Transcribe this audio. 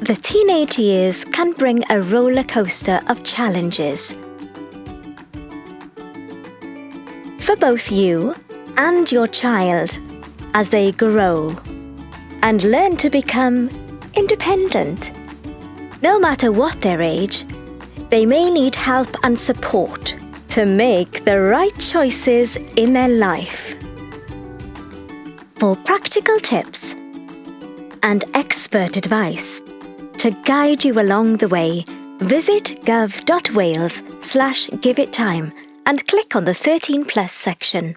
The teenage years can bring a roller coaster of challenges. For both you and your child as they grow and learn to become independent. No matter what their age, they may need help and support to make the right choices in their life. For practical tips and expert advice to guide you along the way, visit gov.wales slash give it time and click on the 13 plus section.